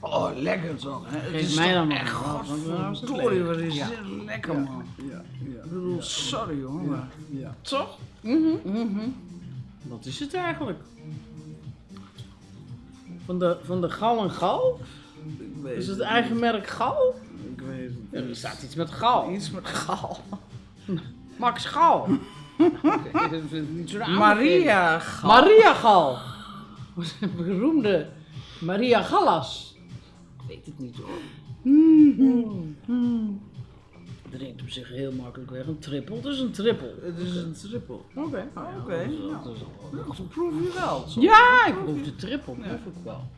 Oh, lekker toch? Hè? Het Geef is mij toch dan het godverdorie, wat is dit lekker man. Ja, ja. Ik bedoel, sorry hoor, maar Ja. toch? Wat is het eigenlijk? Van de, van de gal en gal? Ik weet Is het eigen merk gal? Ik weet het Ja, er niet. staat iets met gal. Iets met gal. Max Gal. Niet. Maria Gal. Maria Gal. Beroemde Maria Gallas. Het niet hoor. Drinkt op zich heel makkelijk weg. Een trippel, het is een trippel. Het is een triple. Oké. Oké, dat ja. Ja, zo proef je wel. Zo. Ja, ik proef de trippel, proef ik wel.